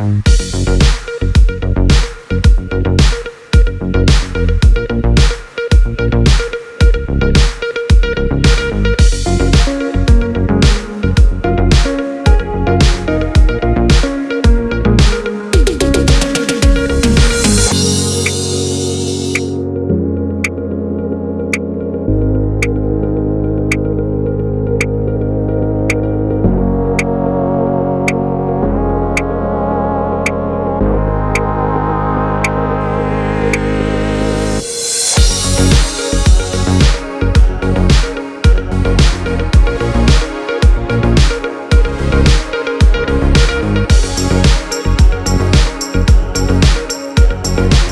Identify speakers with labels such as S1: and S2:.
S1: Bye. Thank